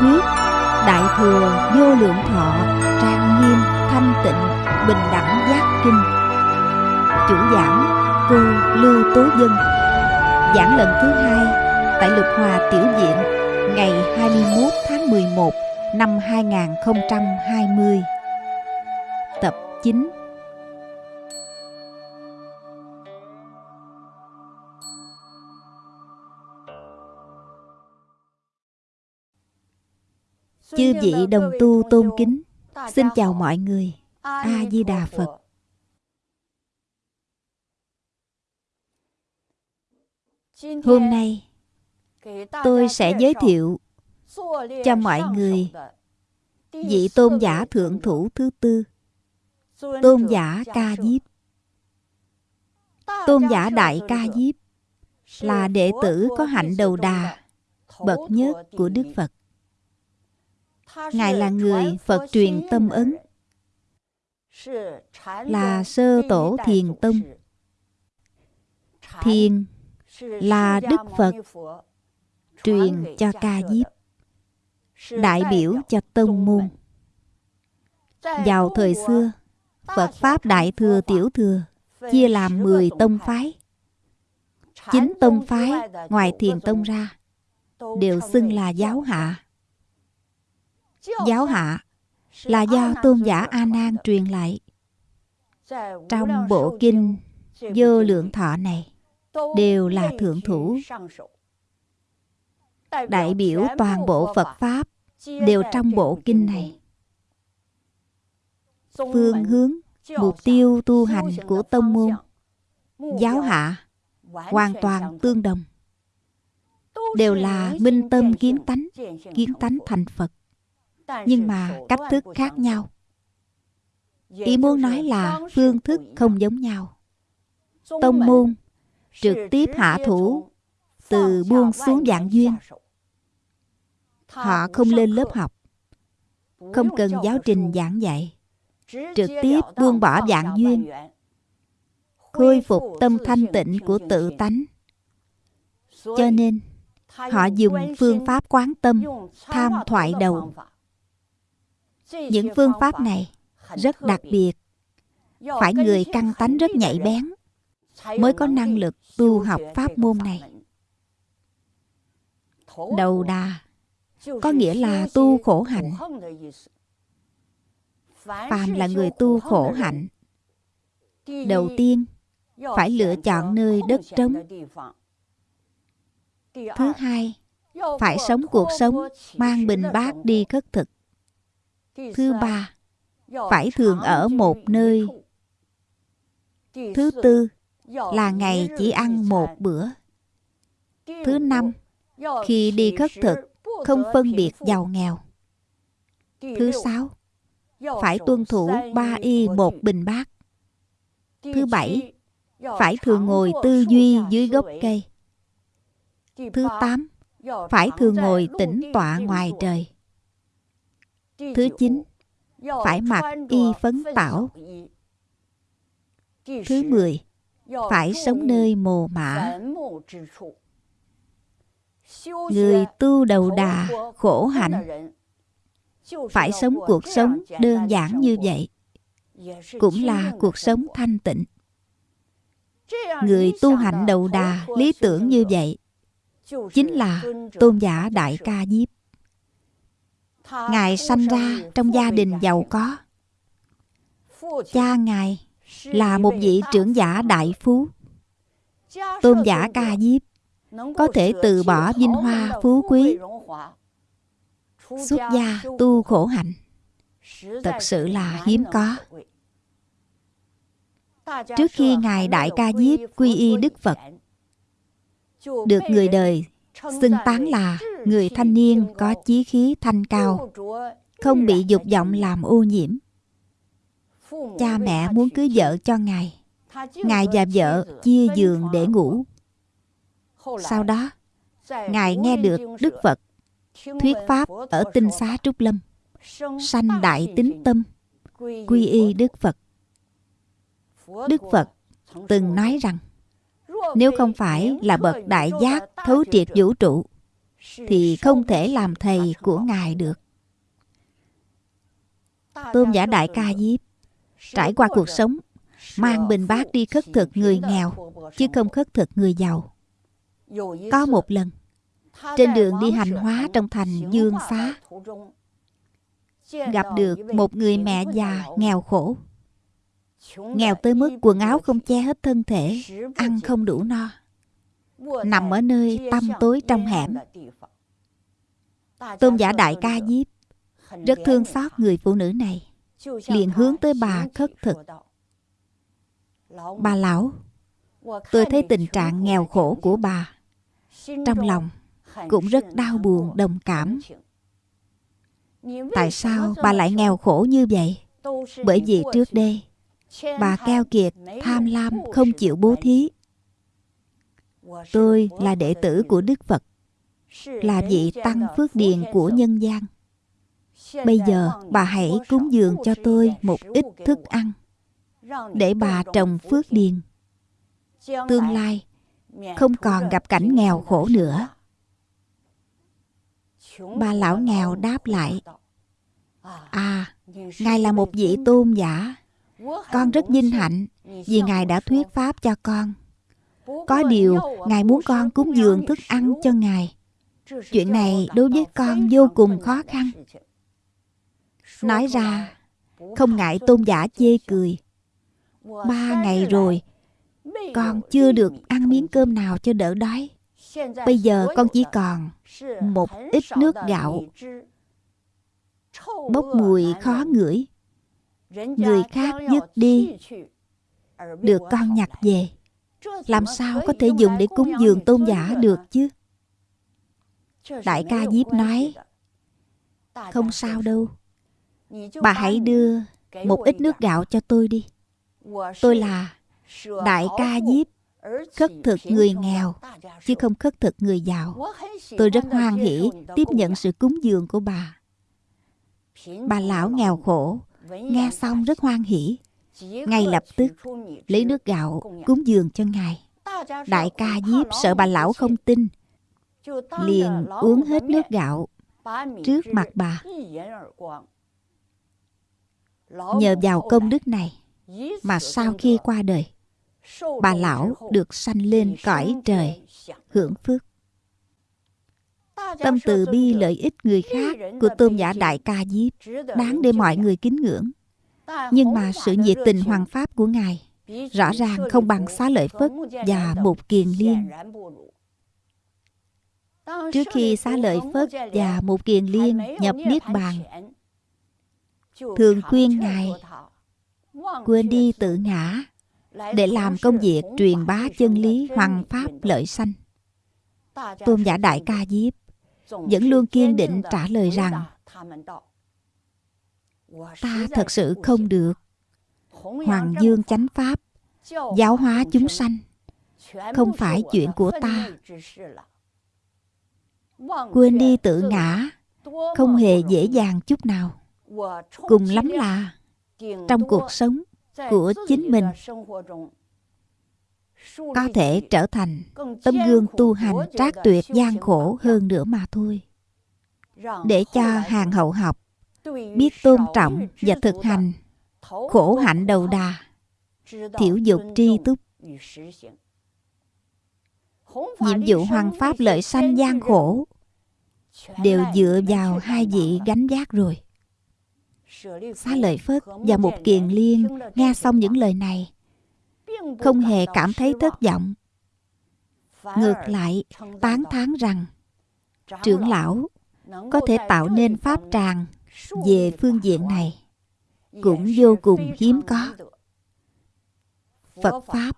Thuyết, Đại thừa vô lượng thọ, Trang nghiêm, thanh tịnh, Bình đẳng giác kinh. Chủ giảng, cô Lưu Tố Dân. Giảng lần thứ hai Tại Lục Hòa Tiểu Diện Ngày 21 tháng 11 năm 2020 Tập 9 Chư vị đồng tu tôn kính, Xin chào mọi người. A-di-đà Phật. Hôm nay, tôi sẽ giới thiệu cho mọi người vị tôn giả thượng thủ thứ tư, tôn giả ca diếp tôn giả đại ca diếp là đệ tử có hạnh đầu đà, bậc nhất của đức phật ngài là người phật truyền tâm ấn là sơ tổ thiền tông. Thiền là đức phật truyền cho ca diếp. Đại biểu cho tông môn. Vào thời xưa phật pháp đại thừa tiểu thừa chia làm 10 tông phái. chín tông phái ngoài thiền tông ra đều xưng là giáo hạ giáo hạ là do tôn giả a nan truyền lại. Trong bộ kinh vô lượng thọ này đều là thượng thủ. Đại biểu toàn bộ phật pháp đều trong bộ kinh này. Phương hướng, mục tiêu tu hành của tông môn, giáo hạ hoàn toàn tương đồng, đều là minh tâm kiến tánh kiến tánh thành phật nhưng mà cách thức khác nhau. Ý muốn nói là phương thức không giống nhau. Tông môn trực tiếp hạ thủ từ buông xuống dạng duyên. Họ không lên lớp học, không cần giáo trình giảng dạy, trực tiếp buông bỏ dạng duyên, khôi phục tâm thanh tịnh của tự tánh. Cho nên, họ dùng phương pháp quán tâm, tham thoại đầu những phương pháp này rất đặc biệt. Phải người căn tánh rất nhạy bén, mới có năng lực tu học pháp môn này. Đầu đà có nghĩa là tu khổ hạnh. Phàm là người tu khổ hạnh, đầu tiên phải lựa chọn nơi đất trống. Thứ hai, phải sống cuộc sống mang bình bát đi khất thực thứ ba phải thường ở một nơi. thứ tư là ngày chỉ ăn một bữa. Thứ năm khi đi khất thực không phân biệt giàu nghèo. thứ sáu phải tuân thủ ba y một bình bát. thứ bảy phải thường ngồi tư duy dưới gốc cây. Thứ tám phải thường ngồi tĩnh tọa ngoài trời thứ chín, phải mặc y phấn tảo thứ mười, phải sống nơi mồ mả. Người tu đầu đà khổ hạnh, phải sống cuộc sống đơn giản như vậy, cũng là cuộc sống thanh tịnh. Người tu hạnh đầu đà lý tưởng như vậy, chính là tôn giả đại ca diếp ngài sanh ra trong gia đình giàu có. Cha ngài là một vị trưởng giả đại phú. Tôn giả ca diếp có thể từ bỏ vinh hoa phú quý, xuất gia tu khổ hạnh. Thật sự là hiếm có. Trước khi ngài đại ca diếp quy y đức phật, được người đời xưng tán là người thanh niên có chí khí thanh cao không bị dục vọng làm ô nhiễm. Cha mẹ muốn cưới vợ cho ngài. Ngài và vợ chia giường để ngủ. Sau đó ngài nghe được đức phật thuyết pháp ở tinh xá trúc lâm sanh đại tính tâm quy y đức phật. Đức phật từng nói rằng nếu không phải là bậc đại giác thấu triệt vũ trụ, thì không thể làm thầy của ngài được. Tôn giả đại ca diếp, trải qua cuộc sống, mang bình bát đi khất thực người nghèo, chứ không khất thực người giàu. Có một lần, trên đường đi hành hóa trong thành dương xá gặp được một người mẹ già nghèo khổ nghèo tới mức quần áo không che hết thân thể, ăn không đủ no. Nằm ở nơi tăm tối trong hẻm. Tôn giả đại ca diếp rất thương xót người phụ nữ này, liền hướng tới bà khất thực. Bà lão, tôi thấy tình trạng nghèo khổ của bà trong lòng cũng rất đau buồn, đồng cảm. Tại sao bà lại nghèo khổ như vậy? Bởi vì trước đây bà keo kiệt tham lam không chịu bố thí. Tôi là đệ tử của đức phật là vị tăng phước điền của nhân gian. Bây giờ bà hãy cúng dường cho tôi một ít thức ăn để bà trồng phước điền. Tương lai không còn gặp cảnh nghèo khổ nữa. Bà lão nghèo đáp lại à ngài là một vị tôn giả con rất vinh hạnh vì ngài đã thuyết pháp cho con. Có điều, ngài muốn con cúng dường thức ăn cho ngài. Chuyện này đối với con vô cùng khó khăn. Nói ra, không ngại tôn giả chê cười. Ba ngày rồi, con chưa được ăn miếng cơm nào cho đỡ đói. Bây giờ con chỉ còn một ít nước gạo. Bốc mùi khó ngửi người khác dứt đi, được con nhặt về. Làm sao có thể dùng để cúng dường tôn giả được chứ? Đại ca diếp nói, không sao đâu. Bà hãy đưa một ít nước gạo cho tôi đi. Tôi là đại ca diếp, khất thực người nghèo, chứ không khất thực người giàu. Tôi rất hoan hỷ tiếp nhận sự cúng dường của bà. Bà lão nghèo khổ nghe xong rất hoan hỷ. Ngay lập tức, lấy nước gạo cúng dường cho ngài. Đại ca diếp sợ bà lão không tin. Liền uống hết nước gạo trước mặt bà. Nhờ vào công đức này mà sau khi qua đời, bà lão được sanh lên cõi trời hưởng phước tâm từ bi lợi ích người khác của tôn giả đại ca diếp đáng để mọi người kính ngưỡng. Nhưng mà sự nhiệt tình hoàng pháp của ngài rõ ràng không bằng xá lợi phất và một kiền liên. trước khi xá lợi phất và một kiền liên nhập niết bàn thường khuyên ngài quên đi tự ngã để làm công việc truyền bá chân lý hoàng pháp lợi sanh. Tôn giả đại ca diếp vẫn luôn kiên định trả lời rằng, ta thật sự không được. Hoàng dương chánh pháp, giáo hóa chúng sanh, không phải chuyện của ta. Quên đi tự ngã, không hề dễ dàng chút nào. Cùng lắm là, trong cuộc sống của chính mình có thể trở thành tấm gương tu hành trác tuyệt gian khổ hơn nữa mà thôi. Để cho hàng hậu học biết tôn trọng và thực hành khổ hạnh đầu đà thiểu dục tri túc. nhiệm vụ hoàng pháp lợi sanh gian khổ đều dựa vào hai vị gánh vác rồi. Xá lợi phất và một kiền liên nghe xong những lời này không hề cảm thấy thất vọng. ngược lại tán thán rằng trưởng lão có thể tạo nên pháp tràng về phương diện này. cũng vô cùng hiếm có. phật pháp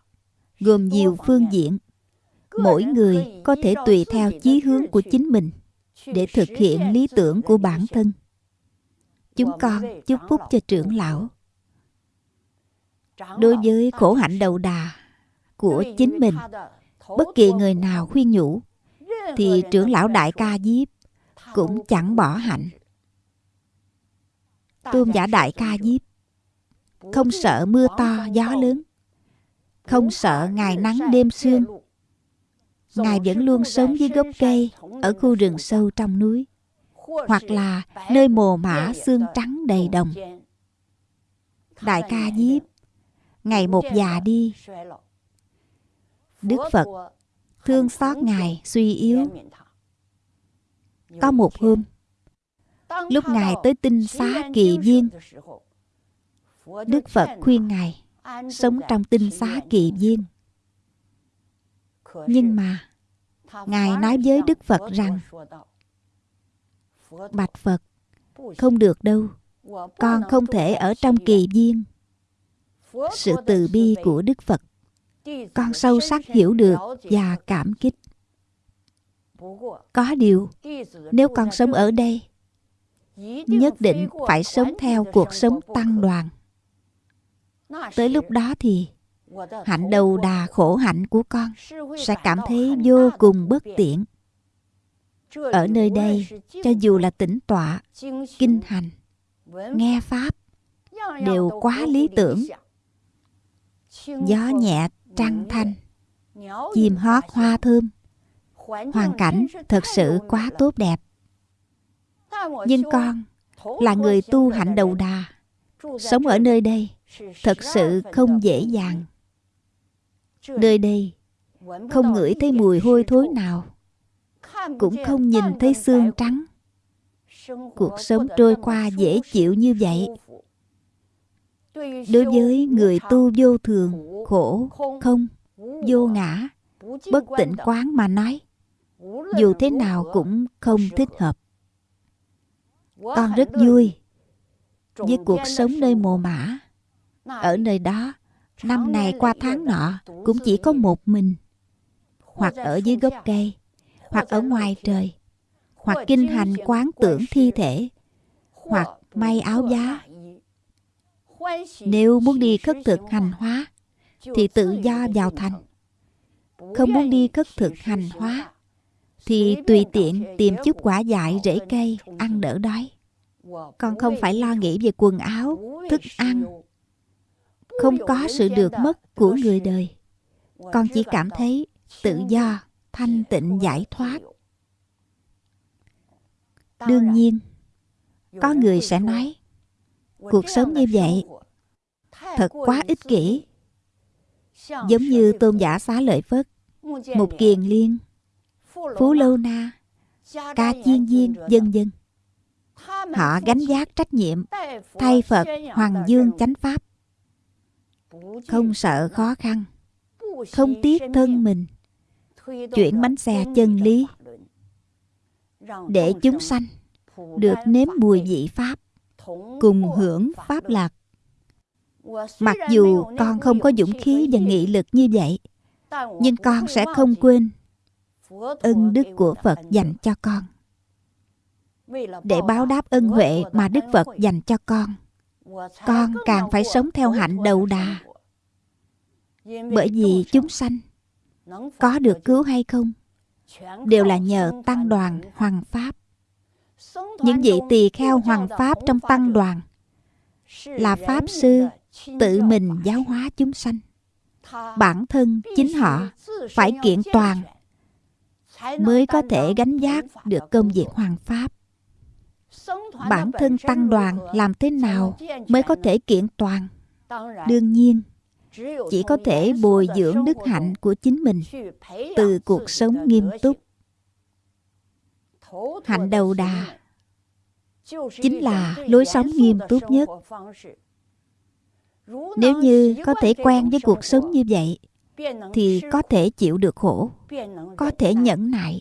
gồm nhiều phương diện. Mỗi người có thể tùy theo chí hướng của chính mình để thực hiện lý tưởng của bản thân. chúng con chúc phúc cho trưởng lão đối với khổ hạnh đầu đà của chính mình bất kỳ người nào khuyên nhủ thì trưởng lão đại ca diếp cũng chẳng bỏ hạnh. Tôn giả đại ca diếp không sợ mưa to gió lớn không sợ ngày nắng đêm sương. Ngài vẫn luôn sống dưới gốc cây ở khu rừng sâu trong núi, hoặc là nơi mồ mã xương trắng đầy đồng. Đại ca Diếp, ngày một già đi, Đức Phật thương xót Ngài suy yếu. Có một hôm, lúc Ngài tới tinh xá kỳ viên, Đức Phật khuyên Ngài sống trong tinh xá kỳ viên. Nhưng mà, Ngài nói với Đức Phật rằng, Bạch Phật, không được đâu, con không thể ở trong kỳ viên. Sự từ bi của Đức Phật, con sâu sắc hiểu được và cảm kích. Có điều, nếu con sống ở đây, nhất định phải sống theo cuộc sống tăng đoàn. Tới lúc đó thì hạnh đầu đà khổ hạnh của con sẽ cảm thấy vô cùng bất tiện. Ở nơi đây, cho dù là tĩnh tọa, kinh hành, nghe Pháp, đều quá lý tưởng. Gió nhẹ, trăng thanh, chim hót hoa thơm, hoàn cảnh thật sự quá tốt đẹp. Nhưng con là người tu hạnh đầu đà, sống ở nơi đây thật sự không dễ dàng. Nơi đây không ngửi thấy mùi hôi thối nào, cũng không nhìn thấy xương trắng. Cuộc sống trôi qua dễ chịu như vậy. Đối với người tu vô thường, khổ, không, vô ngã, bất tịnh quán mà nói, dù thế nào cũng không thích hợp. Con rất vui với cuộc sống nơi mồ mã. Ở nơi đó, năm này qua tháng nọ cũng chỉ có một mình. Hoặc ở dưới gốc cây, hoặc ở ngoài trời, hoặc kinh hành quán tưởng thi thể, hoặc may áo giá. Nếu muốn đi khất thực hành hóa, thì tự do vào thành. Không muốn đi khất thực hành hóa, thì tùy tiện tìm chút quả dại rễ cây ăn đỡ đói. Con không phải lo nghĩ về quần áo, thức ăn. Không có sự được mất của người đời. Con chỉ cảm thấy tự do, thanh tịnh giải thoát. Đương nhiên, có người sẽ nói, cuộc sống như vậy thật quá ích kỷ. Giống như tôn giả xá lợi Phất, mục kiền liên, phú lâu na, ca chiên viên, dân dân. Họ gánh giác trách nhiệm thay Phật Hoàng Dương chánh Pháp. Không sợ khó khăn, không tiếc thân mình, chuyển bánh xe chân lý để chúng sanh được nếm mùi vị Pháp, cùng hưởng Pháp lạc. Mặc dù con không có dũng khí và nghị lực như vậy, nhưng con sẽ không quên ân đức của Phật dành cho con để báo đáp ân huệ mà Đức Phật dành cho con. Con càng phải sống theo hạnh đầu đà. Bởi vì chúng sanh có được cứu hay không đều là nhờ tăng đoàn hoàng pháp. Những vị tỳ kheo hoàng pháp trong tăng đoàn là pháp sư tự mình giáo hóa chúng sanh. Bản thân chính họ phải kiện toàn mới có thể gánh vác được công việc hoàng pháp. Bản thân tăng đoàn làm thế nào mới có thể kiện toàn? Đương nhiên chỉ có thể bồi dưỡng đức hạnh của chính mình từ cuộc sống nghiêm túc. hạnh đầu đà chính là lối sống nghiêm túc nhất. Nếu như có thể quen với cuộc sống như vậy, thì có thể chịu được khổ, có thể nhẫn nại,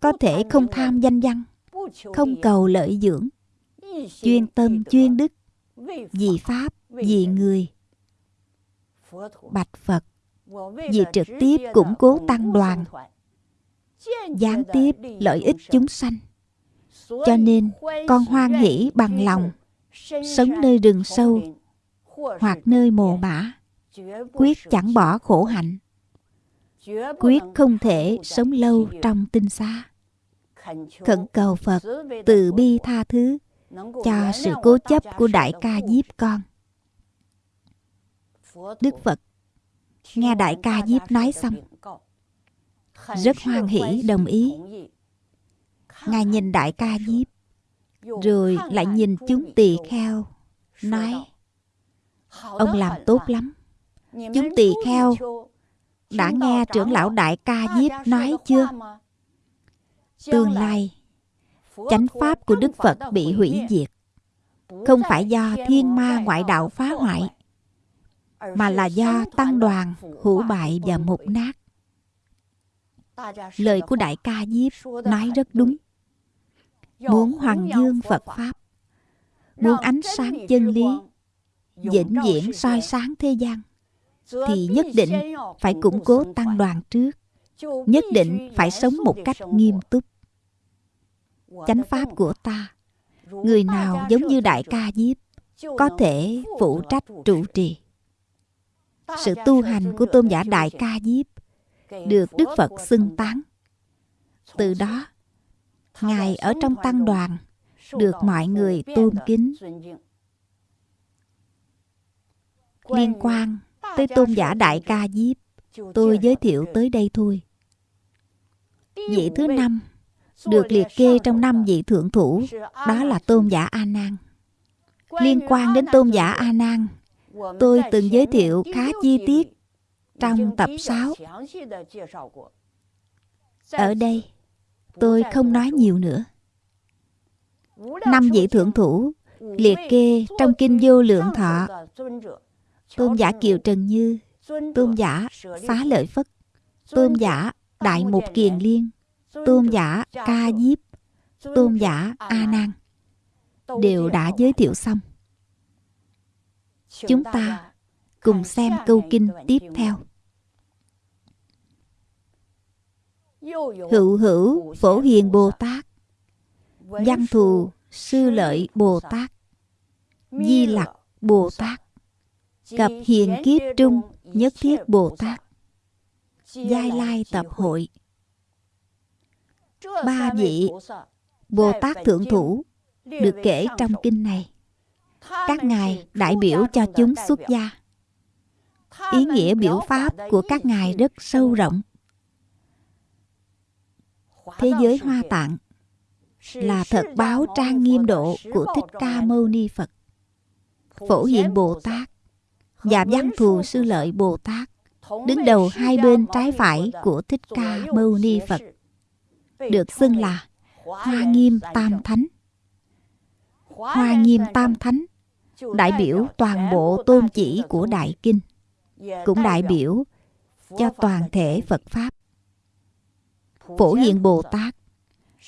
có thể không tham danh văn, không cầu lợi dưỡng. Chuyên tâm, chuyên đức, vì pháp, vì người. Bạch phật, vì trực tiếp củng cố tăng đoàn, gián tiếp lợi ích chúng sanh cho nên, con hoan hỷ bằng lòng. Sống nơi rừng sâu hoặc nơi mồ mã quyết chẳng bỏ khổ hạnh. Quyết không thể sống lâu trong tinh xa. Khẩn cầu phật từ bi tha thứ cho sự cố chấp của đại ca diếp con. Đức phật, nghe đại ca diếp nói xong, rất hoan hỷ, đồng ý. Ngài nhìn đại ca nhiếp, rồi lại nhìn chúng tỳ kheo, nói Ông làm tốt lắm. Chúng tỳ kheo đã nghe trưởng lão đại ca nhiếp nói chưa? Tương lai, chánh pháp của Đức Phật bị hủy diệt. Không phải do thiên ma ngoại đạo phá hoại, mà là do tăng đoàn hủ bại và mục nát. Lời của Đại ca Diếp nói rất đúng. Muốn hoàng dương Phật Pháp, muốn ánh sáng chân lý, vĩnh viễn soi sáng thế gian, thì nhất định phải củng cố tăng đoàn trước. Nhất định phải sống một cách nghiêm túc. Chánh pháp của ta, người nào giống như Đại ca Diếp, có thể phụ trách trụ trì. Sự tu hành của tôn giả Đại ca Diếp được Đức Phật xưng tán. Từ đó, Ngài ở trong tăng đoàn được mọi người tôn kính. Liên quan tới tôn giả Đại Ca Diếp, tôi giới thiệu tới đây thôi. Vị thứ năm được liệt kê trong năm vị thượng thủ, đó là tôn giả A Nan. Liên quan đến tôn giả A Nan, tôi từng giới thiệu khá chi tiết trong tập 6. Ở đây, tôi không nói nhiều nữa. Năm vị thượng thủ, liệt kê trong kinh vô lượng thọ. Tôn giả kiều trần như, tôn giả xá lợi phất, tôn giả đại mục kiền liên, tôn giả ca diếp, tôn giả a nan đều đã giới thiệu xong. Chúng ta cùng xem câu kinh tiếp theo. Hữu hữu phổ hiền bồ tát. Văn thù sư lợi bồ tát. Di lặc bồ tát. Cập hiền kiếp trung nhất thiết bồ tát. Giai lai tập hội. Ba vị bồ tát thượng thủ được kể trong kinh này. Các ngài đại biểu cho chúng xuất gia. Ý nghĩa biểu pháp của các ngài rất sâu rộng thế giới hoa tạng là thật báo trang nghiêm độ của thích ca mâu ni phật. Phổ hiện bồ tát và văn thù sư lợi bồ tát đứng đầu hai bên trái phải của thích ca mâu ni phật. Được xưng là hoa nghiêm tam thánh. Hoa nghiêm tam thánh đại biểu toàn bộ tôn chỉ của đại kinh cũng đại biểu cho toàn thể phật pháp phổ hiện bồ tát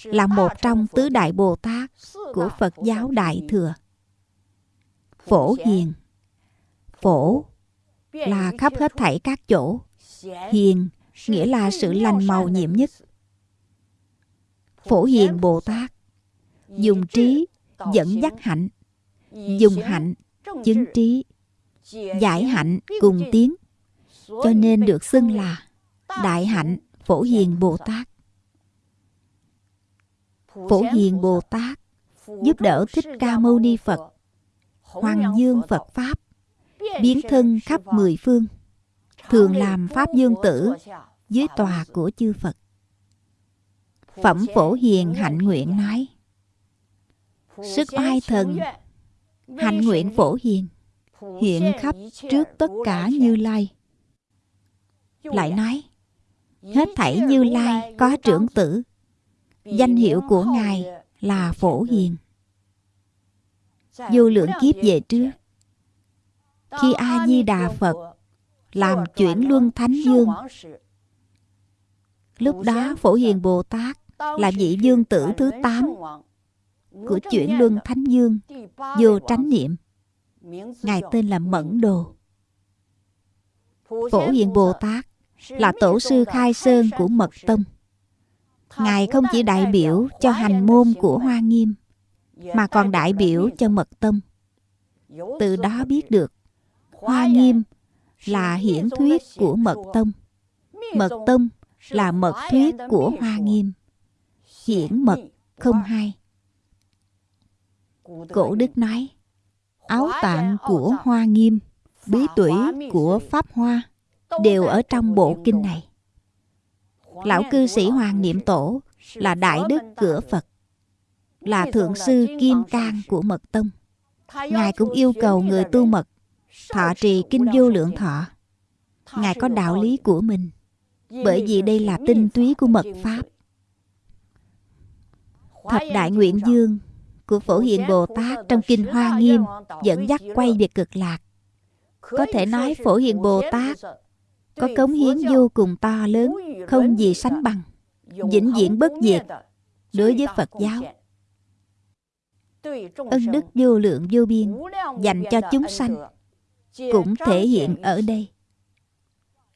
là một trong tứ đại bồ tát của phật giáo đại thừa. Phổ hiền phổ là khắp hết thảy các chỗ. Hiền nghĩa là sự lành màu nhiệm nhất. Phổ hiền bồ tát dùng trí dẫn dắt hạnh dùng hạnh chứng trí giải hạnh cùng tiếng. Cho nên được xưng là đại hạnh phổ hiền bồ tát phổ hiền bồ tát, giúp đỡ thích ca mâu ni phật, hoàng dương phật pháp, biến thân khắp mười phương, thường làm pháp dương tử dưới tòa của chư phật. Phẩm phổ hiền hạnh nguyện nói, sức oai thần, hạnh nguyện phổ hiền, hiện khắp trước tất cả như lai. Lại nói, hết thảy như lai có trưởng tử danh hiệu của ngài là phổ hiền. Vô lượng kiếp về trước, khi a di đà phật làm chuyển luân thánh dương, lúc đó phổ hiền bồ tát là vị dương tử thứ tám của chuyển luân thánh dương vô tránh niệm. Ngài tên là mẫn đồ. Phổ hiền bồ tát là tổ sư khai sơn của mật tông ngài không chỉ đại biểu cho hành môn của hoa nghiêm, mà còn đại biểu cho mật tâm. từ đó biết được, hoa nghiêm là hiển thuyết của mật tông. Mật tông là mật thuyết của hoa nghiêm. Hiển mật không hai. Cổ đức nói, áo tạng của hoa nghiêm, bí tủy của pháp hoa đều ở trong bộ kinh này. Lão cư sĩ Hoàng Niệm Tổ là đại đức cửa Phật, là thượng sư kim cang của Mật Tông. Ngài cũng yêu cầu người tu mật thọ trì kinh vô lượng thọ. Ngài có đạo lý của mình, bởi vì đây là tinh túy của mật Pháp. Thập Đại Nguyện Dương của Phổ Hiền Bồ Tát trong Kinh Hoa Nghiêm dẫn dắt quay về cực lạc. Có thể nói Phổ Hiền Bồ Tát có cống hiến vô cùng to lớn, không gì sánh bằng, vĩnh viễn bất diệt đối với Phật giáo. Ân đức vô lượng vô biên dành cho chúng sanh cũng thể hiện ở đây.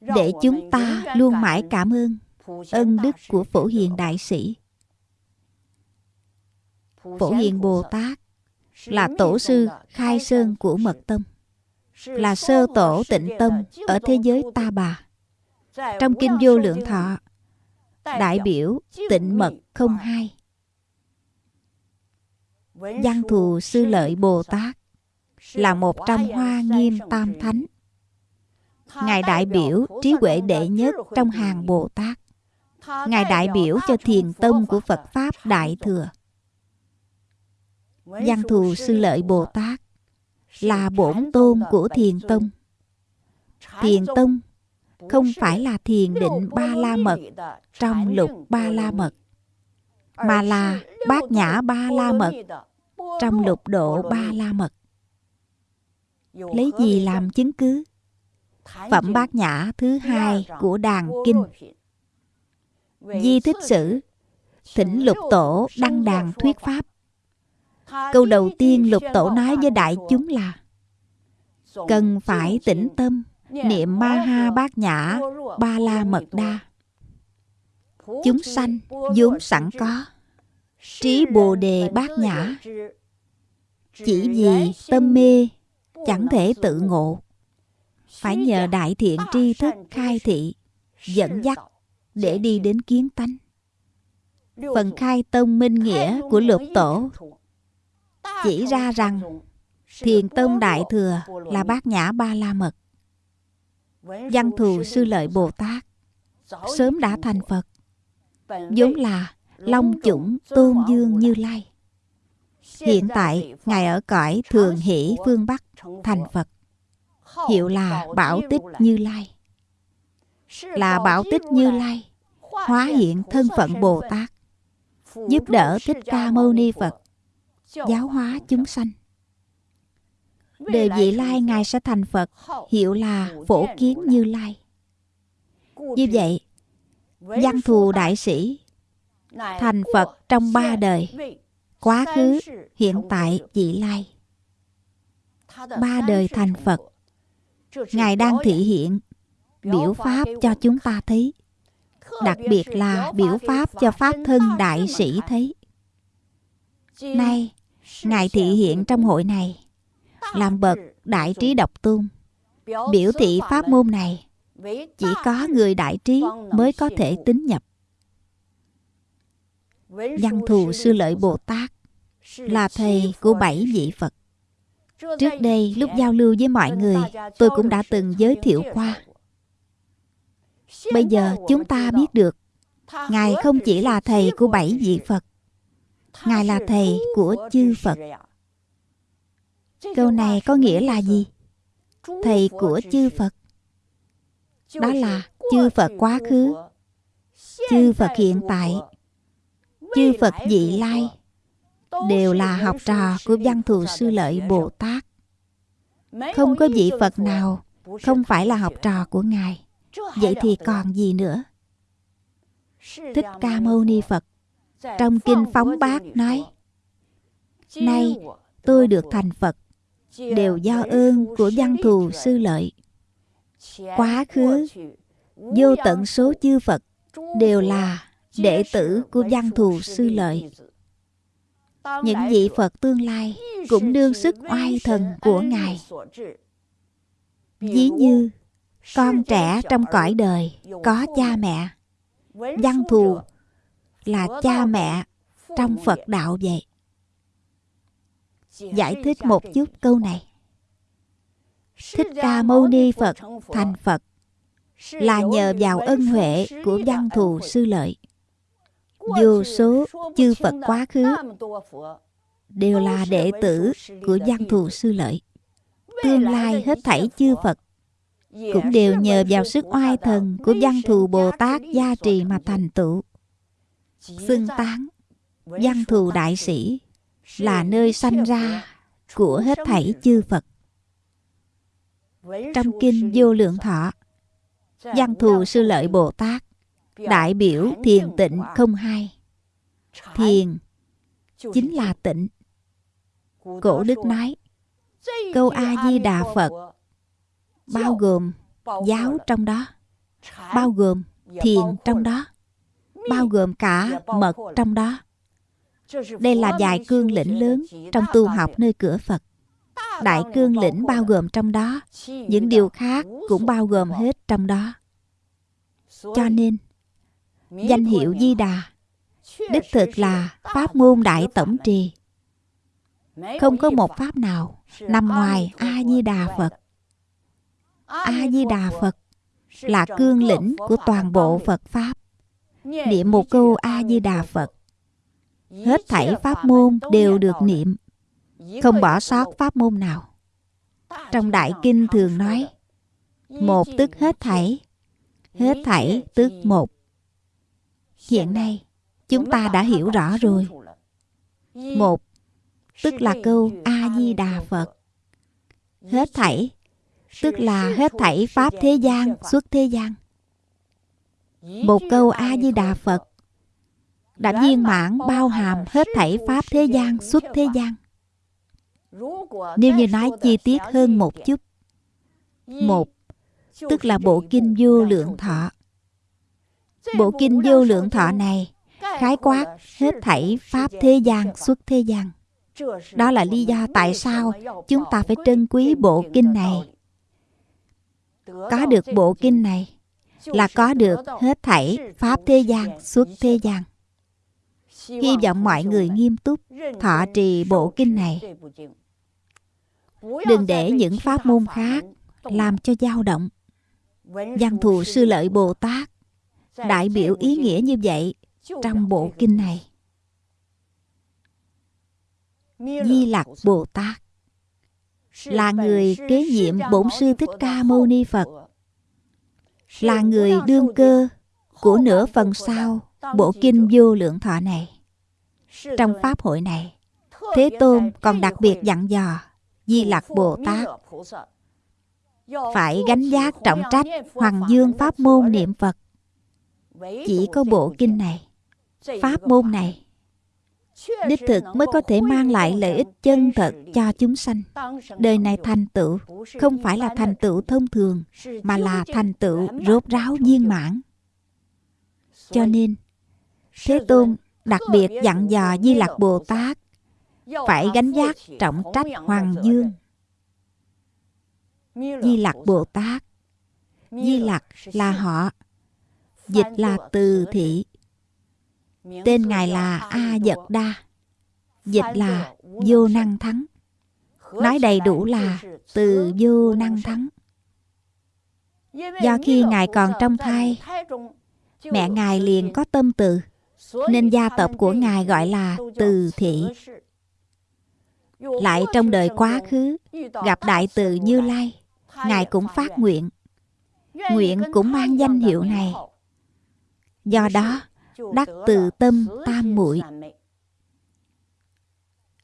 Để chúng ta luôn mãi cảm ơn ân đức của Phổ Hiền Đại Sĩ. Phổ Hiền Bồ Tát là tổ sư khai sơn của Mật Tông, là sơ tổ tịnh tâm ở thế giới ta bà. Trong Kinh Vô Lượng Thọ, đại biểu tịnh mật không hai. Văn thù sư lợi Bồ Tát là một trong hoa nghiêm tam thánh. Ngài đại biểu trí huệ đệ nhất trong hàng Bồ Tát. Ngài đại biểu cho thiền tông của Phật Pháp Đại Thừa. Văn thù sư lợi Bồ Tát là bổn tôn của thiền tông. Thiền tông không phải là thiền định ba la mật trong lục ba la mật, mà là bát nhã ba la mật trong lục độ ba la mật. Lấy gì làm chứng cứ? Phẩm bát nhã thứ hai của đàn kinh. Di thích sử, thỉnh lục tổ đăng đàn thuyết pháp. Câu đầu tiên lục tổ nói với đại chúng là Cần phải tĩnh tâm, niệm ma ha bát nhã, ba la mật đa. Chúng sanh vốn sẵn có, trí bồ đề bát nhã. Chỉ vì tâm mê chẳng thể tự ngộ phải nhờ đại thiện tri thức khai thị dẫn dắt để đi đến kiến tánh phần khai tông minh nghĩa của lục tổ chỉ ra rằng, thiền tông đại thừa là bát nhã ba la mật. Văn thù sư lợi bồ tát, sớm đã thành phật, vốn là long chủng tôn dương như lai. Hiện tại, ngài ở cõi thường hỷ phương bắc, thành phật, hiệu là bảo tích như lai. Là bảo tích như lai, hóa hiện thân phận bồ tát, giúp đỡ thích ca mâu ni phật giáo hóa chúng sanh. Đề vị lai ngài sẽ thành phật hiệu là phổ kiến như lai. Như vậy văn thù đại sĩ thành phật trong ba đời. quá khứ hiện tại vị lai. Ba đời thành phật. ngài đang thị hiện biểu pháp cho chúng ta thấy. Đặc biệt là biểu pháp cho pháp thân đại sĩ thấy. Nay ngài thị hiện trong hội này, làm bậc đại trí độc tôn. Biểu thị pháp môn này, chỉ có người đại trí mới có thể tính nhập. Văn thù sư lợi bồ tát là thầy của bảy vị phật. Trước đây lúc giao lưu với mọi người, tôi cũng đã từng giới thiệu qua. Bây giờ chúng ta biết được, ngài không chỉ là thầy của bảy vị phật ngài là thầy của chư phật. Câu này có nghĩa là gì? Thầy của chư phật. Đó là chư phật quá khứ. Chư phật hiện tại. Chư phật vị lai. Đều là học trò của văn thù sư lợi bồ tát. Không có vị phật nào không phải là học trò của ngài. Vậy thì còn gì nữa? Thích ca mâu ni phật trong kinh phóng bát nói nay tôi được thành phật đều do ơn của văn thù sư lợi. Quá khứ vô tận số chư phật đều là đệ tử của văn thù sư lợi. những vị phật tương lai cũng đương sức oai thần của ngài. ví như con trẻ trong cõi đời có cha mẹ văn thù là cha mẹ trong phật đạo vậy. Giải thích một chút câu này. Thích ca mâu ni phật thành phật. Là nhờ vào ân huệ của văn thù sư lợi. Vô số chư phật quá khứ đều là đệ tử của văn thù sư lợi. Tương lai hết thảy chư phật. Cũng đều nhờ vào sức oai thần của văn thù bồ tát gia trì mà thành tựu xưng tán văn thù đại sĩ là nơi sanh ra của hết thảy chư phật. Trong kinh vô lượng thọ văn thù sư lợi bồ tát đại biểu thiền tịnh không hai thiền chính là tịnh. cổ đức nói câu a di đà phật bao gồm giáo trong đó bao gồm thiền trong đó bao gồm cả mật trong đó. Đây là vài cương lĩnh lớn trong tu học nơi cửa phật. Đại cương lĩnh bao gồm trong đó. Những điều khác cũng bao gồm hết trong đó. Cho nên, danh hiệu di đà đích thực là pháp môn đại tổng trì. Không có một pháp nào nằm ngoài a di đà phật. A di đà phật là cương lĩnh của toàn bộ phật pháp niệm một câu a di đà phật. Hết thảy pháp môn đều được niệm. Không bỏ sót pháp môn nào. Trong đại kinh thường nói một tức hết thảy hết thảy tức một. Hiện nay chúng ta đã hiểu rõ rồi. một tức là câu a di đà phật. hết thảy tức là hết thảy pháp thế gian xuất thế gian một câu a di đà phật. Đã viên mãn bao hàm hết thảy pháp thế gian, xuất thế gian. Nếu như nói chi tiết hơn một chút. Một, tức là bộ kinh vô lượng thọ. Bộ kinh vô lượng thọ này khái quát hết thảy pháp thế gian, xuất thế gian. Đó là lý do tại sao chúng ta phải trân quý bộ kinh này. Có được bộ kinh này là có được hết thảy pháp thế gian suốt thế gian. Hy vọng mọi người nghiêm túc thọ trì bộ kinh này. Đừng để những pháp môn khác làm cho dao động. Văn thù sư lợi bồ tát đại biểu ý nghĩa như vậy trong bộ kinh này. Di lặc bồ tát là người kế nhiệm bổn sư thích ca mâu ni phật là người đương cơ của nửa phần sau bộ kinh vô lượng thọ này trong pháp hội này thế tôn còn đặc biệt dặn dò di lặc bồ tát phải gánh giác trọng trách hoàng dương pháp môn niệm phật. Chỉ có bộ kinh này pháp môn này đích thực mới có thể mang lại lợi ích chân thật cho chúng sanh. đời này thành tựu không phải là thành tựu thông thường mà là thành tựu rốt ráo viên mãn. Cho nên thế tôn đặc biệt dặn dò di lặc bồ tát phải gánh giác trọng trách hoàng dương. di lặc bồ tát di lặc là họ. dịch là từ thị tên ngài là a dật đa. Dịch là vô năng thắng. Nói đầy đủ là từ vô năng thắng. do khi ngài còn trong thai mẹ ngài liền có tâm từ nên gia tộc của ngài gọi là từ thị. lại trong đời quá khứ gặp đại từ như lai ngài cũng phát nguyện. Nguyện cũng mang danh hiệu này. Do đó đắc từ tâm tam muội.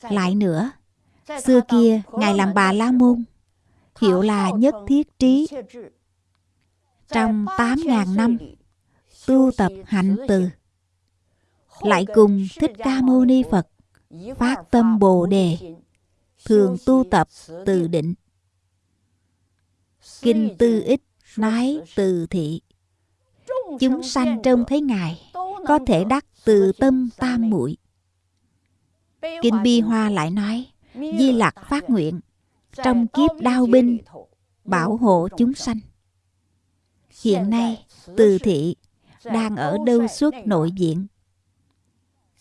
Lại nữa, xưa kia ngài làm bà la môn hiệu là nhất thiết trí. Trong tám ngàn năm, tu tập hạnh từ, lại cùng thích ca mâu ni phật phát tâm bồ đề, thường tu tập từ định. Kinh tư ích nói từ thị, chúng sanh trông thấy ngài có thể đắc từ tâm tam muội. Kinh bi hoa lại nói, di lặc phát nguyện, trong kiếp đao binh, bảo hộ chúng sanh. Hiện nay, từ thị đang ở đâu suốt nội diện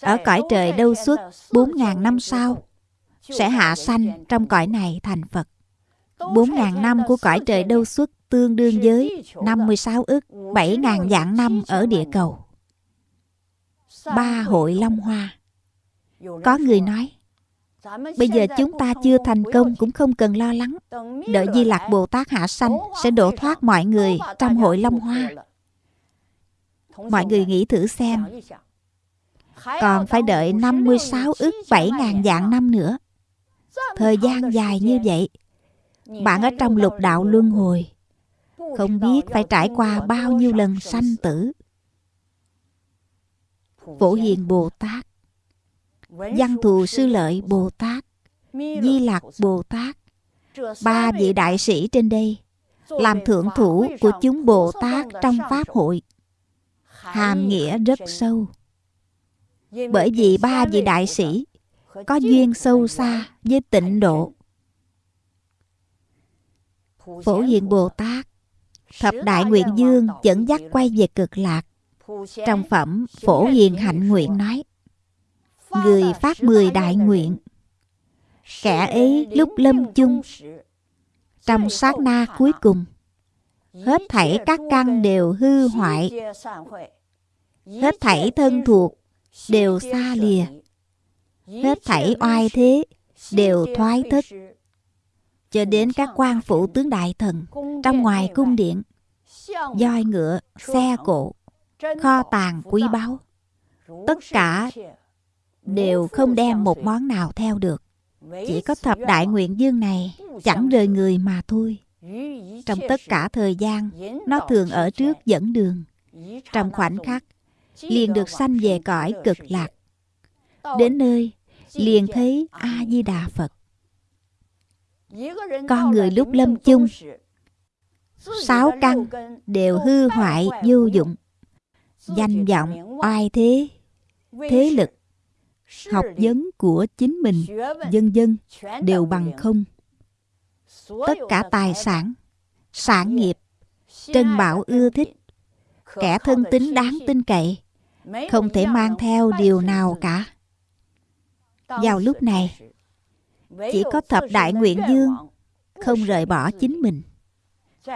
ở cõi trời đâu suốt bốn ngàn năm sau, sẽ hạ sanh trong cõi này thành phật. Bốn ngàn năm của cõi trời đâu suốt tương đương với 56 ức 7 ngàn vạn năm ở địa cầu. Ba hội Long Hoa. Có người nói, Bây giờ chúng ta chưa thành công cũng không cần lo lắng. Đợi Di Lạc Bồ Tát hạ sanh Sẽ đổ thoát mọi người trong hội Long Hoa. Mọi người nghĩ thử xem. Còn phải đợi 56 ức 7 ngàn vạn năm nữa. Thời gian dài như vậy, Bạn ở trong lục đạo luân hồi, Không biết phải trải qua bao nhiêu lần sanh tử. Phổ Hiền Bồ Tát. Văn Thù Sư Lợi Bồ Tát. Di Lạc Bồ Tát. Ba vị đại sĩ trên đây Làm thượng thủ của chúng Bồ Tát trong Pháp hội. Hàm nghĩa rất sâu. Bởi vì ba vị đại sĩ Có duyên sâu xa với tịnh độ. Phổ Hiền Bồ Tát, Thập Đại Nguyện Dương dẫn dắt quay về cực lạc. Trong phẩm Phổ Hiền Hạnh Nguyện nói Người phát mười đại nguyện. Kẻ ấy lúc lâm chung Trong sát na cuối cùng Hết thảy các căn đều hư hoại. Hết thảy thân thuộc đều xa lìa. Hết thảy oai thế đều thoái thất. Cho đến các quan phụ tướng đại thần Trong ngoài cung điện voi ngựa, xe cộ Kho tàng quý báu Tất cả đều không đem một món nào theo được. Chỉ có thập đại nguyện dương này chẳng rời người mà thôi. Trong tất cả thời gian, nó thường ở trước dẫn đường. Trong khoảnh khắc, liền được sanh về cõi cực lạc. Đến nơi, liền thấy A-di-đà Phật. Con người lúc lâm chung, sáu căn đều hư hoại vô dụng. Danh vọng, oai thế, thế lực, học vấn của chính mình, dân dân đều bằng không. Tất cả tài sản, sản nghiệp, trân bảo ưa thích, kẻ thân tính đáng tin cậy, không thể mang theo điều nào cả. Vào lúc này, chỉ có thập đại nguyện dương không rời bỏ chính mình.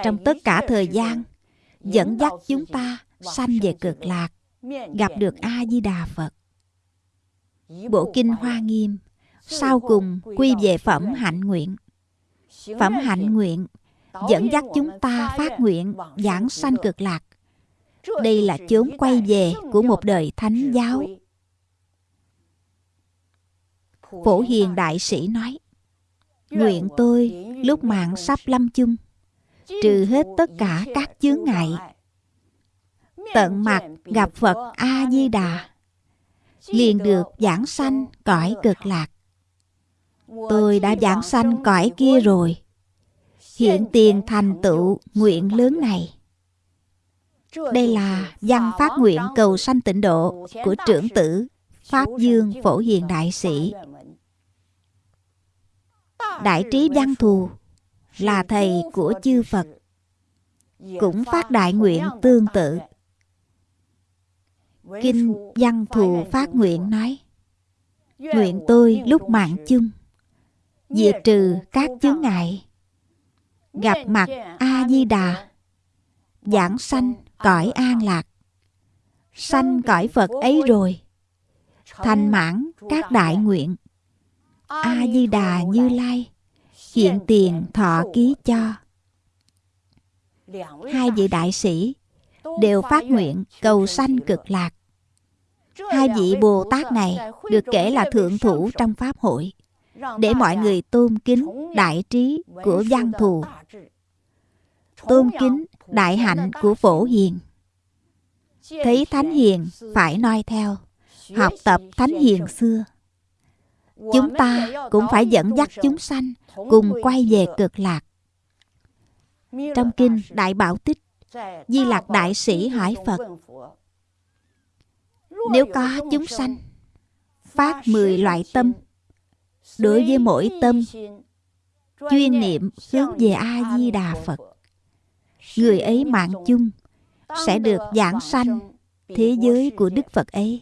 Trong tất cả thời gian, dẫn dắt chúng ta sanh về cực lạc, gặp được A-di-đà Phật. Bộ Kinh Hoa Nghiêm Sau cùng quy về phẩm hạnh nguyện. Phẩm hạnh nguyện Dẫn dắt chúng ta phát nguyện giảng sanh cực lạc. Đây là chốn quay về của một đời thánh giáo. Phổ Hiền Đại Sĩ nói Nguyện tôi lúc mạng sắp lâm chung Trừ hết tất cả các chướng ngại Tận mặt gặp Phật A-di-đà liền được giảng sanh cõi cực lạc. Tôi đã giảng sanh cõi kia rồi. Hiện tiền thành tựu nguyện lớn này. Đây là văn phát nguyện cầu sanh tịnh độ của trưởng tử Pháp Dương Phổ Hiền Đại Sĩ. Đại trí văn thù là thầy của chư Phật. Cũng phát đại nguyện tương tự. Kinh Văn Thù Phát Nguyện nói Nguyện tôi lúc mạng chung Diệt trừ các chướng ngại Gặp mặt A-di-đà Giảng sanh cõi an lạc. Sanh cõi Phật ấy rồi Thành mãn các đại nguyện. A-di-đà Như Lai Hiện tiền thọ ký cho. Hai vị đại sĩ đều phát nguyện cầu sanh cực lạc. Hai vị Bồ Tát này được kể là thượng thủ trong Pháp hội, để mọi người tôn kính đại trí của văn thù, tôn kính đại hạnh của phổ hiền. Thấy Thánh Hiền phải noi theo, học tập Thánh Hiền xưa. Chúng ta cũng phải dẫn dắt chúng sanh cùng quay về cực lạc. Trong kinh Đại Bảo Tích Di Lạc Đại Sĩ hỏi Phật. Nếu có chúng sanh Phát mười loại tâm Đối với mỗi tâm Chuyên niệm hướng về A-di-đà Phật. Người ấy mạng chung Sẽ được giảng sanh Thế giới của Đức Phật ấy.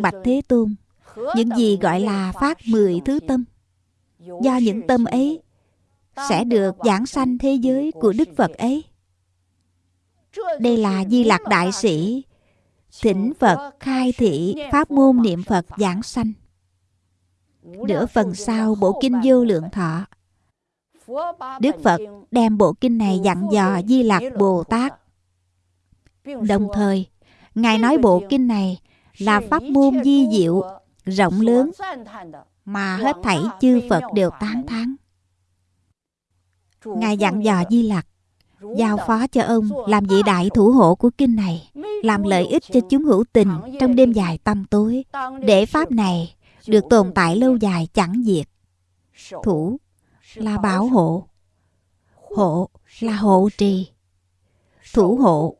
Bạch Thế Tôn Những gì gọi là phát mười thứ tâm Do những tâm ấy sẽ được giảng sanh thế giới của Đức Phật ấy. Đây là Di lạc Đại Sĩ Thỉnh Phật khai thị Pháp môn niệm Phật giảng sanh Nửa phần sau bộ kinh vô lượng thọ Đức Phật đem bộ kinh này dặn dò Di lạc Bồ Tát Đồng thời Ngài nói bộ kinh này là pháp môn di diệu, rộng lớn mà hết thảy chư Phật đều tán thán. Ngài dặn dò Di Lặc giao phó cho ông làm vị đại thủ hộ của kinh này, làm lợi ích cho chúng hữu tình trong đêm dài tâm tối, để pháp này được tồn tại lâu dài chẳng diệt. Thủ là bảo hộ, hộ là hộ trì, thủ hộ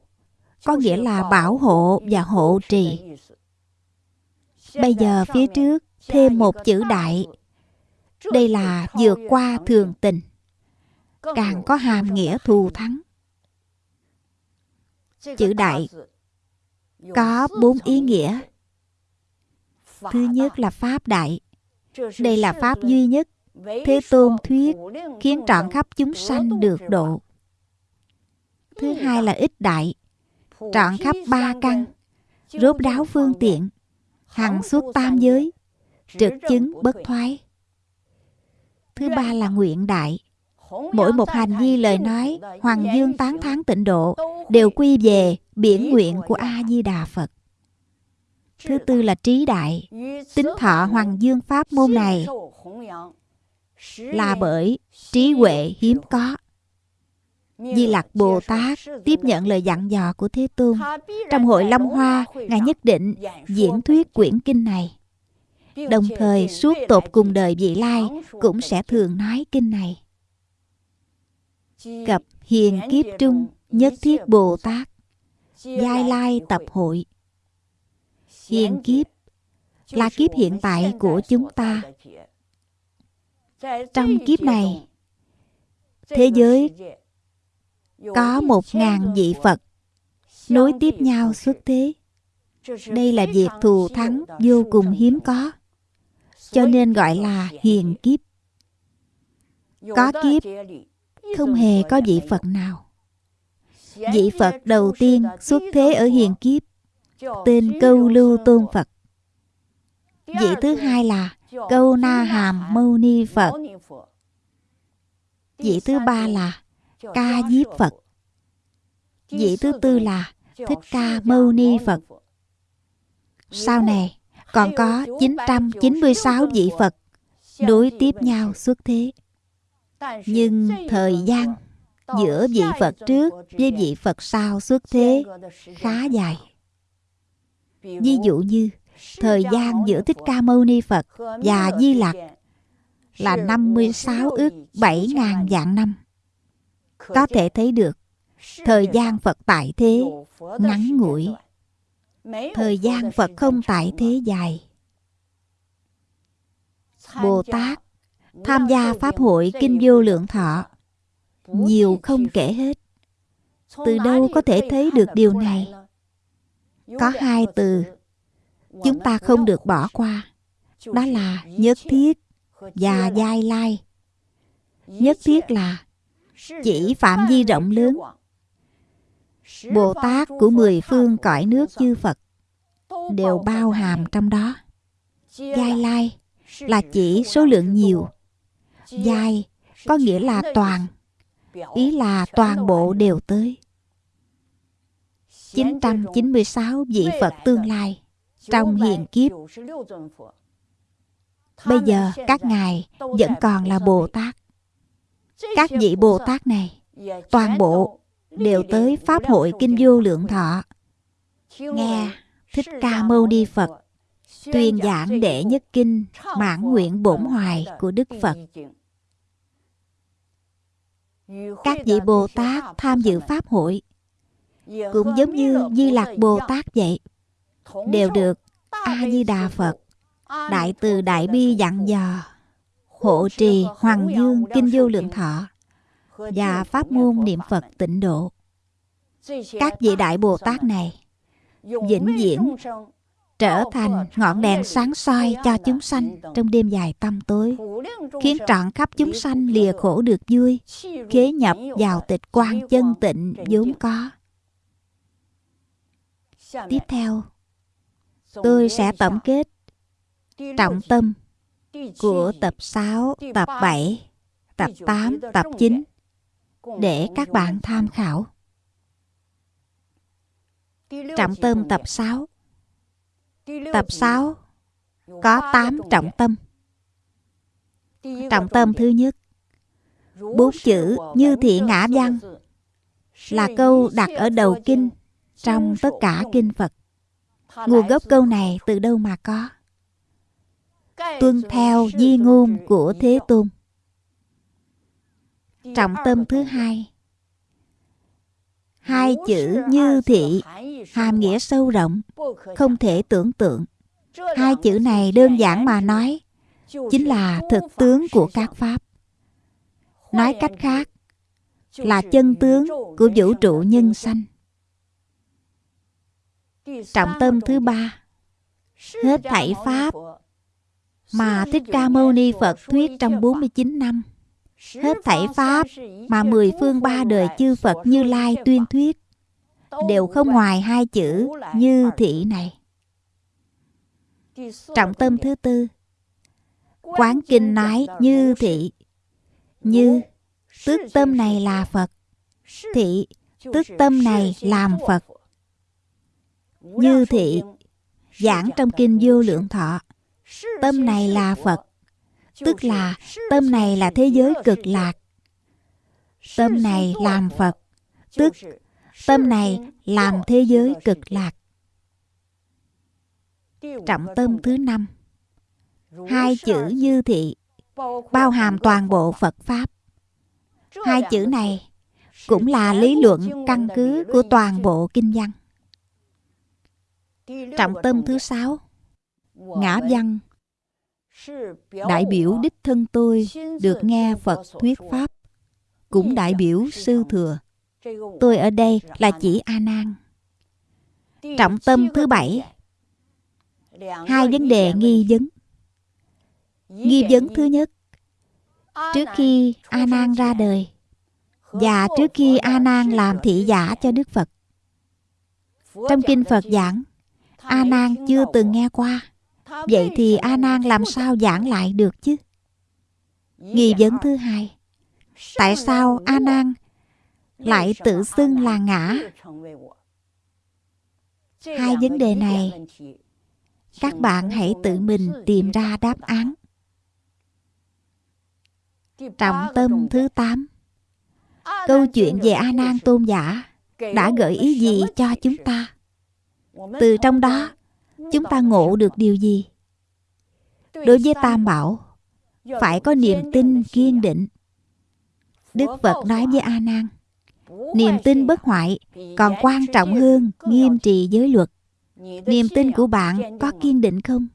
có nghĩa là bảo hộ và hộ trì. Bây giờ phía trước thêm một chữ đại. Đây là vượt qua thường tình. Càng có hàm nghĩa thù thắng. Chữ đại có bốn ý nghĩa. Thứ nhất là Pháp đại. Đây là Pháp duy nhất. Thế Tôn thuyết khiến trọn khắp chúng sanh được độ. Thứ hai là ích đại trọn khắp ba căn rốt đáo phương tiện hằng suốt tam giới trực chứng bất thoái thứ ba là nguyện đại mỗi một hành vi lời nói hoàng dương tán thán tịnh độ đều quy về biển nguyện của a di đà phật thứ tư là trí đại tính thọ hoàng dương pháp môn này là bởi trí huệ hiếm có Di Lặc Bồ Tát tiếp nhận lời dặn dò của Thế Tôn. Trong hội Long Hoa, Ngài nhất định diễn thuyết quyển kinh này. Đồng thời suốt tột cùng đời vị lai cũng sẽ thường nói kinh này. Cập hiền kiếp trung nhất thiết Bồ Tát Giai lai tập hội Hiền kiếp là kiếp hiện tại của chúng ta. Trong kiếp này, thế giới có một ngàn vị Phật nối tiếp nhau xuất thế. Đây là việc thù thắng vô cùng hiếm có, cho nên gọi là hiền kiếp. Có kiếp, không hề có vị Phật nào. Vị Phật đầu tiên xuất thế ở hiền kiếp, tên Câu Lưu Tôn Phật. Vị thứ hai là Câu Na Hàm Mâu Ni Phật. Vị thứ ba là Ca Diếp Phật. Vị thứ tư là Thích Ca Mâu Ni Phật. Sau này còn có 996 vị Phật đối tiếp nhau xuất thế. Nhưng thời gian giữa vị Phật trước với vị Phật sau xuất thế khá dài. Ví dụ như thời gian giữa Thích Ca Mâu Ni Phật và Di Lặc là 56 ước 7 ngàn vạn năm. Có thể thấy được thời gian Phật tại thế ngắn ngủi, thời gian Phật không tại thế dài. Bồ Tát tham gia Pháp hội Kinh Vô Lượng Thọ nhiều không kể hết. Từ đâu có thể thấy được điều này? Có hai từ chúng ta không được bỏ qua. Đó là nhất thiết và giai lai. Nhất thiết là chỉ phạm vi rộng lớn bồ tát của mười phương cõi nước chư phật đều bao hàm trong đó giai lai là chỉ số lượng nhiều Dài, có nghĩa là toàn ý là toàn bộ đều tới 996 vị Phật tương lai trong hiền kiếp. Bây giờ các ngài vẫn còn là Bồ Tát. Các vị Bồ Tát này, toàn bộ đều tới Pháp hội Kinh Vô Lượng Thọ. Nghe Thích Ca Mâu Ni Phật tuyên giảng đệ nhất kinh mãn nguyện bổn hoài của Đức Phật. Các vị Bồ Tát tham dự Pháp hội cũng giống như Di Lạc Bồ Tát vậy, đều được A-di-đà Phật Đại từ Đại Bi dặn dò hộ trì Hoàng Dương Kinh Vô Lượng Thọ và pháp môn niệm Phật tịnh độ. Các vị Đại Bồ Tát này vĩnh viễn trở thành ngọn đèn sáng soi cho chúng sanh trong đêm dài tâm tối, khiến trọn khắp chúng sanh lìa khổ được vui, khế nhập vào tịch quan chân tịnh vốn có. Tiếp theo, tôi sẽ tổng kết trọng tâm của tập 6, tập 7, tập 8, tập 9 để các bạn tham khảo. Trọng tâm tập 6 Tập 6 có 8 trọng tâm. Trọng tâm thứ nhất Bốn chữ như thị ngã văn là câu đặt ở đầu kinh trong tất cả kinh Phật. Nguồn gốc câu này từ đâu mà có? Tuân theo di ngôn của Thế Tôn. Trọng tâm thứ hai Hai chữ như thị hàm nghĩa sâu rộng, không thể tưởng tượng. Hai chữ này đơn giản mà nói, chính là thực tướng của các pháp. Nói cách khác, là chân tướng của vũ trụ nhân sanh. Trọng tâm thứ ba, hết thảy pháp mà Thích Ca Mâu Ni Phật thuyết trong 49 năm. Hết thảy pháp mà mười phương ba đời chư Phật Như Lai tuyên thuyết đều không ngoài hai chữ như thị này. Trọng tâm thứ tư Quán kinh nói như thị. Như Tức tâm này là Phật. Thị Tức tâm này làm Phật. Như thị Giảng trong kinh vô lượng thọ Tâm này là Phật Tức là tâm này là thế giới cực lạc. Tâm này làm Phật. Tức tâm này làm thế giới cực lạc. Trọng tâm thứ năm. Hai chữ như thị bao hàm toàn bộ phật pháp. Hai chữ này cũng là lý luận căn cứ của toàn bộ kinh văn. Trọng tâm thứ sáu. Ngã văn đại biểu đích thân tôi được nghe phật thuyết pháp cũng đại biểu sư thừa tôi ở đây là chỉ a nan trọng tâm thứ bảy hai vấn đề nghi vấn nghi vấn thứ nhất trước khi a nan ra đời và trước khi a nan làm thị giả cho đức phật trong kinh phật giảng a nan chưa từng nghe qua vậy thì a nan làm sao giảng lại được chứ? Nghi vấn thứ hai. Tại sao a nan lại tự xưng là ngã? Hai vấn đề này, các bạn hãy tự mình tìm ra đáp án. Trọng tâm thứ 8 câu chuyện về a nan tôn giả đã gợi ý gì cho chúng ta? Từ trong đó chúng ta ngộ được điều gì? Đối với tam bảo, phải có niềm tin kiên định. Đức phật nói với a nan, niềm tin bất hoại còn quan trọng hơn nghiêm trì giới luật. Niềm tin của bạn có kiên định không?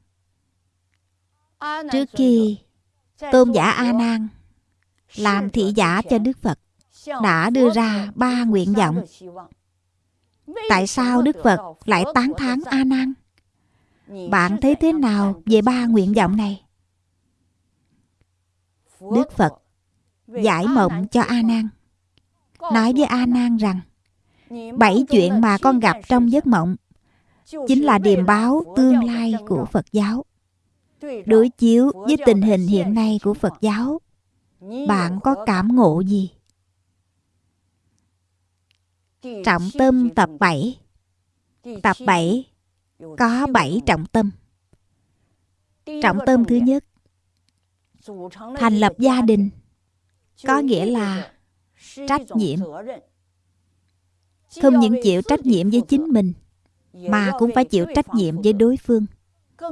Trước khi tôn giả a nan làm thị giả cho đức phật, đã đưa ra ba nguyện vọng. Tại sao đức phật lại tán thán a nan? Bạn thấy thế nào về ba nguyện vọng này? Đức phật giải mộng cho a nan. Nói với a nan rằng, bảy chuyện mà con gặp trong giấc mộng chính là điềm báo tương lai của phật giáo. Đối chiếu với tình hình hiện nay của phật giáo, bạn có cảm ngộ gì? Trọng tâm tập 7 tập 7 có 7 trọng tâm. Trọng tâm thứ nhất, thành lập gia đình, có nghĩa là trách nhiệm. Không những chịu trách nhiệm với chính mình, mà cũng phải chịu trách nhiệm với đối phương,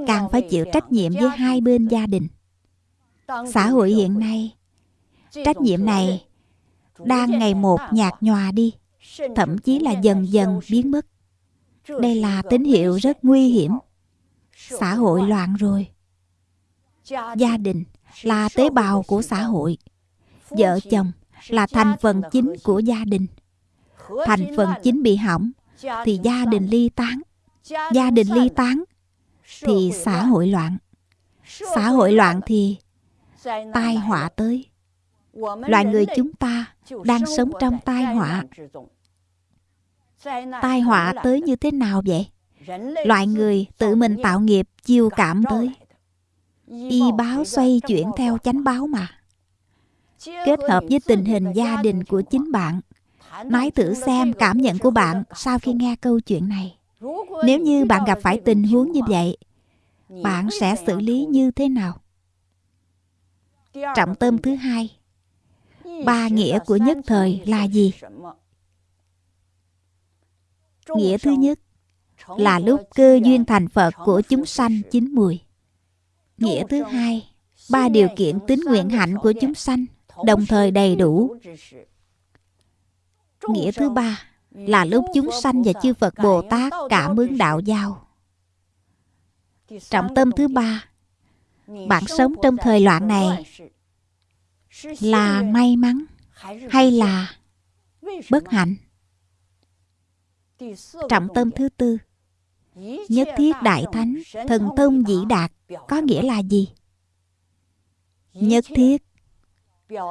càng phải chịu trách nhiệm với hai bên gia đình. Xã hội hiện nay, trách nhiệm này đang ngày một nhạt nhòa đi, thậm chí là dần dần biến mất đây là tín hiệu rất nguy hiểm. xã hội loạn. rồi. Gia đình. Là tế bào của xã hội. Vợ chồng là thành phần chính của gia đình. Thành phần chính bị hỏng thì gia đình ly tán. Gia đình ly tán thì xã hội loạn. Xã hội loạn thì tai họa tới. Loài người chúng ta đang sống trong tai họa tai họa tới như thế nào vậy? Loài người tự mình tạo nghiệp chiêu cảm tới. Y báo xoay chuyển theo chánh báo mà. kết hợp với tình hình gia đình của chính bạn nói thử xem cảm nhận của bạn sau khi nghe câu chuyện này. Nếu như bạn gặp phải tình huống như vậy bạn sẽ xử lý như thế nào? Trọng tâm thứ hai ba nghĩa của nhất thời là gì nghĩa thứ nhất là lúc cơ duyên thành phật của chúng sanh chín mùi. Nghĩa thứ hai ba điều kiện tính nguyện hạnh của chúng sanh đồng thời đầy đủ. nghĩa thứ ba là lúc chúng sanh và chư phật bồ tát cảm ứng đạo giao. Trọng tâm thứ ba bạn sống trong thời loạn này là may mắn hay là bất hạnh trọng tâm thứ tư nhất thiết đại thánh thần thông dĩ đạt có nghĩa là gì nhất thiết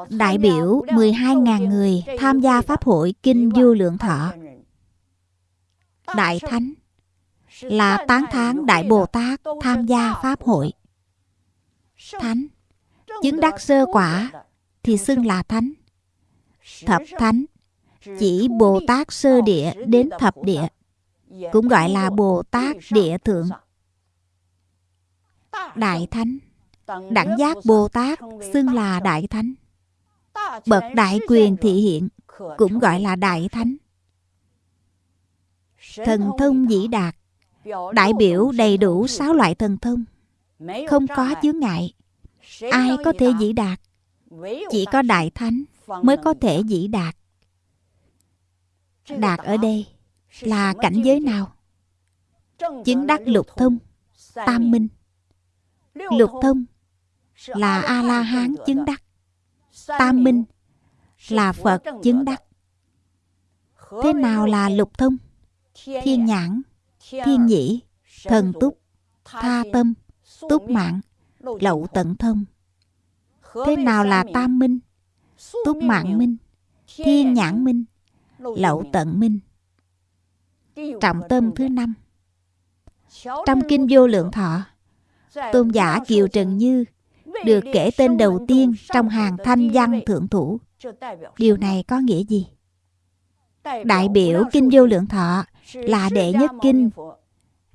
đại biểu 12.000 người tham gia Pháp hội Kinh Du Lượng Thọ. Đại Thánh là tán thán Đại Bồ Tát tham gia Pháp hội. Thánh, chứng đắc sơ quả thì xưng là Thánh. Thập Thánh, chỉ Bồ Tát sơ địa đến thập địa, cũng gọi là Bồ Tát địa thượng. Đại Thánh, đẳng giác Bồ Tát xưng là Đại Thánh. Bậc đại quyền thị hiện cũng gọi là đại thánh. Thần thông dĩ đạt đại biểu đầy đủ sáu loại thần thông không có chướng ngại ai có thể dĩ đạt chỉ có đại thánh mới có thể dĩ đạt đạt ở đây là cảnh giới nào? Chứng đắc lục thông, tam minh. Lục thông là a la hán chứng đắc. Tam minh là phật chứng đắc. Thế nào là lục thông? Thiên nhãn, thiên nhĩ, thần túc, tha tâm, túc mạng, lậu tận thông. Thế nào là tam minh? Túc mạng minh, thiên nhãn minh lậu tận minh. Trọng tâm thứ năm. Trong kinh vô lượng thọ tôn giả kiều trần như được kể tên đầu tiên trong hàng thanh văn thượng thủ. Điều này có nghĩa gì? Đại biểu Kinh Vô Lượng Thọ là đệ nhất kinh.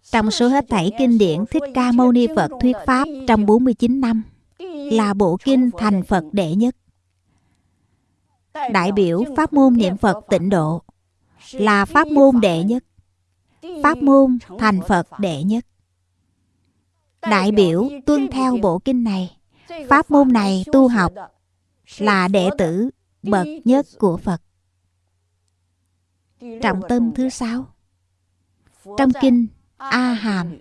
trong số hết thảy kinh điển Thích Ca Mâu Ni Phật thuyết Pháp trong 49 năm là bộ kinh thành Phật đệ nhất. Đại biểu Pháp môn niệm Phật tịnh độ là Pháp môn đệ nhất. Pháp môn thành Phật đệ nhất. Đại biểu tuân theo bộ kinh này Pháp môn này tu học là đệ tử bậc nhất của Phật. Trọng tâm thứ sáu Trong kinh A Hàm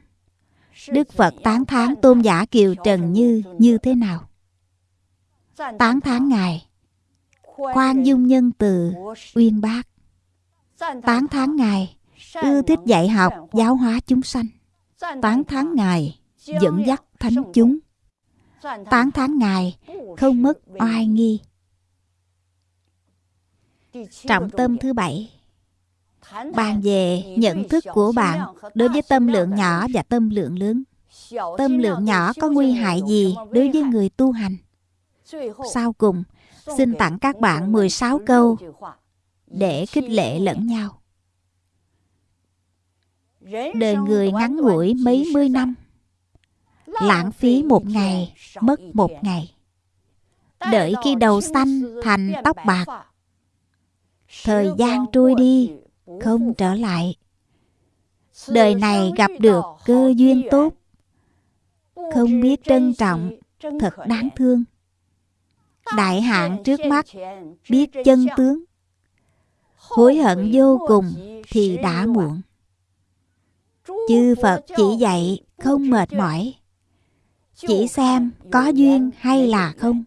Đức Phật tán thán tôn giả Kiều Trần Như như thế nào? Tán thán Ngài Khoan dung nhân từ uyên bác Tán thán Ngài ưa thích dạy học giáo hóa chúng sanh Tán thán Ngài dẫn dắt thánh chúng tán thán Ngài không mất oai nghi. Trọng tâm thứ bảy Bàn về nhận thức của bạn đối với tâm lượng nhỏ và tâm lượng lớn. Tâm lượng nhỏ có nguy hại gì đối với người tu hành? Sau cùng, xin tặng các bạn 16 câu để khích lệ lẫn nhau. Đời người ngắn ngủi mấy mươi năm, lãng phí một ngày, mất một ngày. Đợi khi đầu xanh thành tóc bạc, thời gian trôi đi không trở lại. Đời này gặp được cơ duyên tốt, không biết trân trọng, thật đáng thương đại hạn trước mắt biết chân tướng. Hối hận vô cùng thì đã muộn. Chư phật chỉ dạy không mệt mỏi. Chỉ xem có duyên hay là không.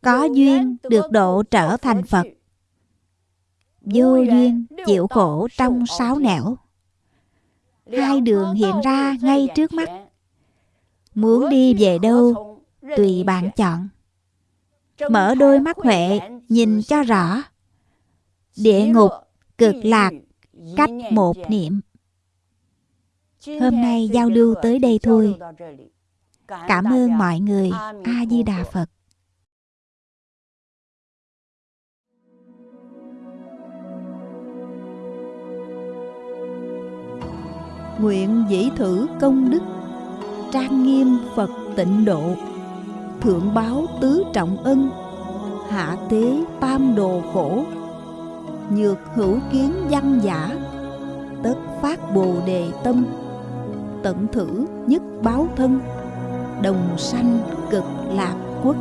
có duyên được độ trở thành phật. Vô duyên chịu khổ trong sáu nẻo. hai đường hiện ra ngay trước mắt. muốn đi về đâu tùy bạn chọn mở đôi mắt huệ nhìn cho rõ. Địa ngục cực lạc cách một niệm. Hôm nay giao lưu tới đây thôi. cảm ơn mọi người. A di đà phật. Nguyện dĩ thử công đức trang nghiêm phật tịnh độ thượng báo tứ trọng ân, hạ tế tam đồ khổ, nhược hữu kiến văn giả, tất phát bồ đề tâm, tận thử nhất báo thân, đồng sanh cực lạc quốc.